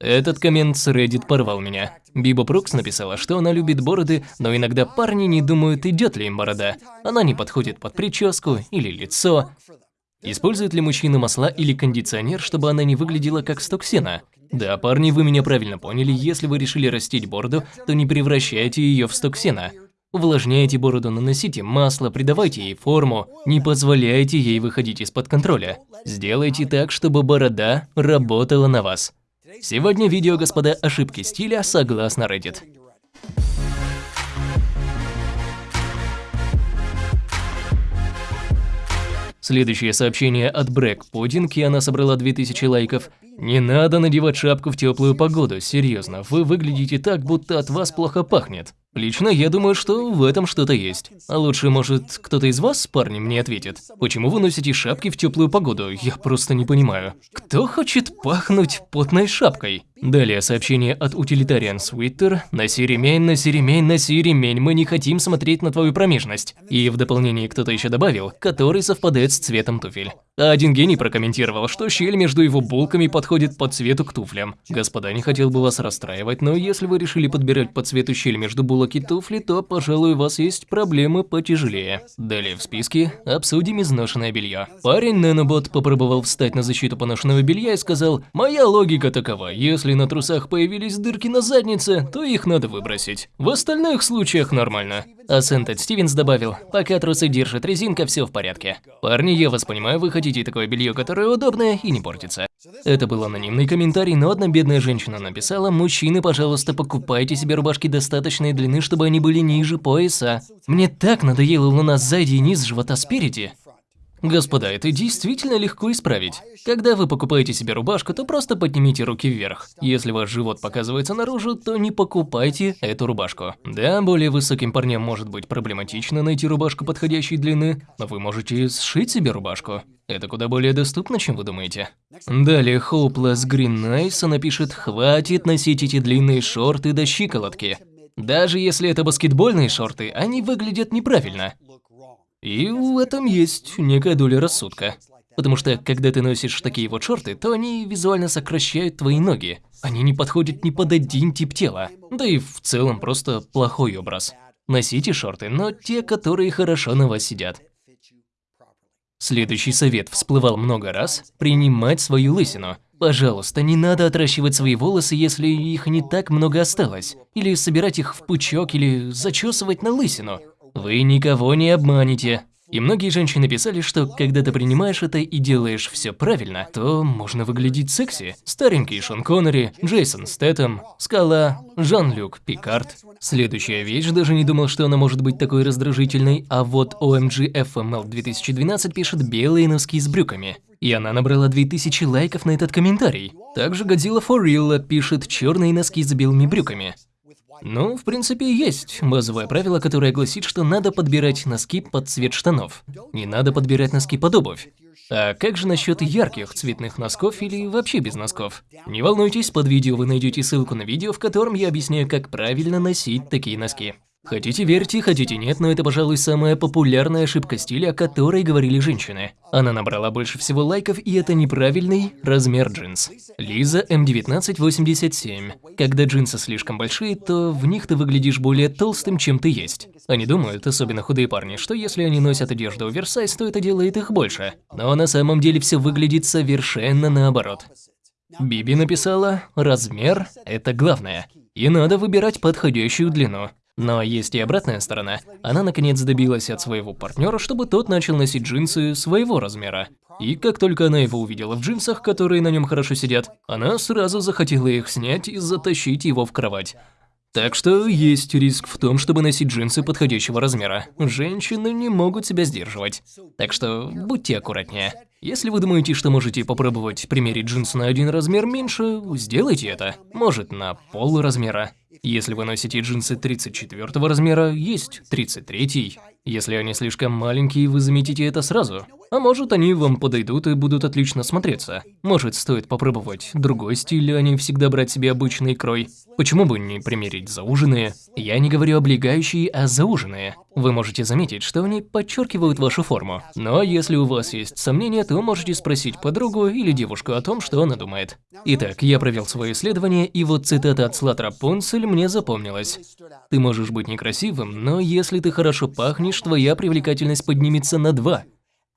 Этот коммент с Reddit порвал меня. Биба Прукс написала, что она любит бороды, но иногда парни не думают, идет ли им борода. Она не подходит под прическу или лицо. Использует ли мужчина масла или кондиционер, чтобы она не выглядела как сток сена? Да, парни, вы меня правильно поняли, если вы решили растить бороду, то не превращайте ее в сток сена. Увлажняйте бороду, наносите масло, придавайте ей форму, не позволяйте ей выходить из-под контроля. Сделайте так, чтобы борода работала на вас. Сегодня видео, господа, ошибки стиля согласно Reddit. Следующее сообщение от Брэк Пудинг, и она собрала 2000 лайков. Не надо надевать шапку в теплую погоду, серьезно, вы выглядите так, будто от вас плохо пахнет. Лично я думаю, что в этом что-то есть. А лучше, может, кто-то из вас, парни, мне ответит. Почему вы носите шапки в теплую погоду? Я просто не понимаю. Кто хочет пахнуть потной шапкой? Далее сообщение от Utilitarian Twitter. Носи ремень, носи ремень, носи ремень, мы не хотим смотреть на твою промежность. И в дополнение кто-то еще добавил, который совпадает с цветом туфель. А один гений прокомментировал, что щель между его булками подходит по цвету к туфлям. Господа, не хотел бы вас расстраивать, но если вы решили подбирать по цвету щель между булок и туфли, то, пожалуй, у вас есть проблемы потяжелее. Далее в списке обсудим изношенное белье. Парень Нанобот попробовал встать на защиту поношенного белья и сказал, «Моя логика такова, если на трусах появились дырки на заднице, то их надо выбросить. В остальных случаях нормально». А Сентед Стивенс добавил, пока трусы держит резинка, все в порядке. Парни, я вас понимаю, вы хотите такое белье, которое удобное и не портится. Это был анонимный комментарий, но одна бедная женщина написала, мужчины, пожалуйста, покупайте себе рубашки достаточной длины, чтобы они были ниже пояса. Мне так надоело луна сзади и низ живота спереди. Господа, это действительно легко исправить. Когда вы покупаете себе рубашку, то просто поднимите руки вверх. Если ваш живот показывается наружу, то не покупайте эту рубашку. Да, более высоким парням может быть проблематично найти рубашку подходящей длины, но вы можете сшить себе рубашку. Это куда более доступно, чем вы думаете. Далее Hopeless Green Nice напишет «Хватит носить эти длинные шорты до щиколотки». Даже если это баскетбольные шорты, они выглядят неправильно. И в этом есть некая доля рассудка. Потому что, когда ты носишь такие вот шорты, то они визуально сокращают твои ноги. Они не подходят ни под один тип тела. Да и в целом просто плохой образ. Носите шорты, но те, которые хорошо на вас сидят. Следующий совет всплывал много раз – принимать свою лысину. Пожалуйста, не надо отращивать свои волосы, если их не так много осталось. Или собирать их в пучок, или зачесывать на лысину. Вы никого не обманете. И многие женщины писали, что когда ты принимаешь это и делаешь все правильно, то можно выглядеть секси. Старенький Шон Коннери, Джейсон Стэттем, Скала, Жан-Люк Пикард. Следующая вещь, даже не думал, что она может быть такой раздражительной, а вот OMG FML 2012 пишет белые носки с брюками. И она набрала 2000 лайков на этот комментарий. Также Godzilla For Real пишет черные носки с белыми брюками. Ну, в принципе, есть базовое правило, которое гласит, что надо подбирать носки под цвет штанов. Не надо подбирать носки под обувь. А как же насчет ярких цветных носков или вообще без носков? Не волнуйтесь, под видео вы найдете ссылку на видео, в котором я объясняю, как правильно носить такие носки. Хотите верьте, хотите нет, но это, пожалуй, самая популярная ошибка стиля, о которой говорили женщины. Она набрала больше всего лайков, и это неправильный размер джинс. Лиза М1987. Когда джинсы слишком большие, то в них ты выглядишь более толстым, чем ты есть. Они думают, особенно худые парни, что если они носят одежду оверсайз, то это делает их больше. Но на самом деле все выглядит совершенно наоборот. Биби написала, размер – это главное. И надо выбирать подходящую длину. Но есть и обратная сторона. Она наконец добилась от своего партнера, чтобы тот начал носить джинсы своего размера. И как только она его увидела в джинсах, которые на нем хорошо сидят, она сразу захотела их снять и затащить его в кровать. Так что есть риск в том, чтобы носить джинсы подходящего размера. Женщины не могут себя сдерживать. Так что будьте аккуратнее. Если вы думаете, что можете попробовать примерить джинсы на один размер меньше, сделайте это. Может, на пол размера. Если вы носите джинсы 34 размера, есть 33. Если они слишком маленькие, вы заметите это сразу. А может, они вам подойдут и будут отлично смотреться. Может, стоит попробовать другой стиль, а не всегда брать себе обычный крой. Почему бы не примерить зауженные? Я не говорю облегающие, а зауженные. Вы можете заметить, что они подчеркивают вашу форму. Но если у вас есть сомнения, то можете спросить подругу или девушку о том, что она думает. Итак, я провел свое исследование, и вот цитата от Слат Пунцель мне запомнилась. Ты можешь быть некрасивым, но если ты хорошо пахнешь, твоя привлекательность поднимется на два.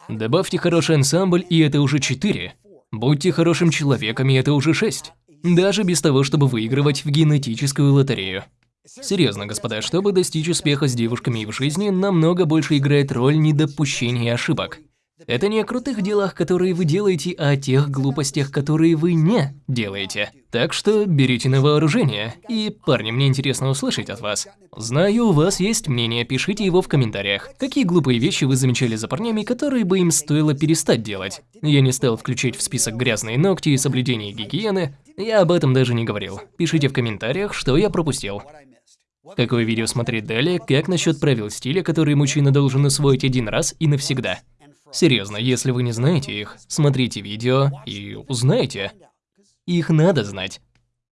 Добавьте хороший ансамбль, и это уже четыре. Будьте хорошим человеком, и это уже шесть. Даже без того, чтобы выигрывать в генетическую лотерею. Серьезно, господа, чтобы достичь успеха с девушками в жизни, намного больше играет роль недопущения ошибок. Это не о крутых делах, которые вы делаете, а о тех глупостях, которые вы не делаете. Так что берите на вооружение. И, парни, мне интересно услышать от вас. Знаю, у вас есть мнение, пишите его в комментариях. Какие глупые вещи вы замечали за парнями, которые бы им стоило перестать делать? Я не стал включать в список грязные ногти и соблюдение гигиены. Я об этом даже не говорил. Пишите в комментариях, что я пропустил. Какое видео смотреть далее, как насчет правил стиля, которые мужчина должен усвоить один раз и навсегда? Серьезно, если вы не знаете их, смотрите видео и узнаете. Их надо знать.